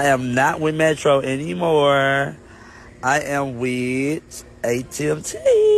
I am not with Metro anymore. I am with AT&T.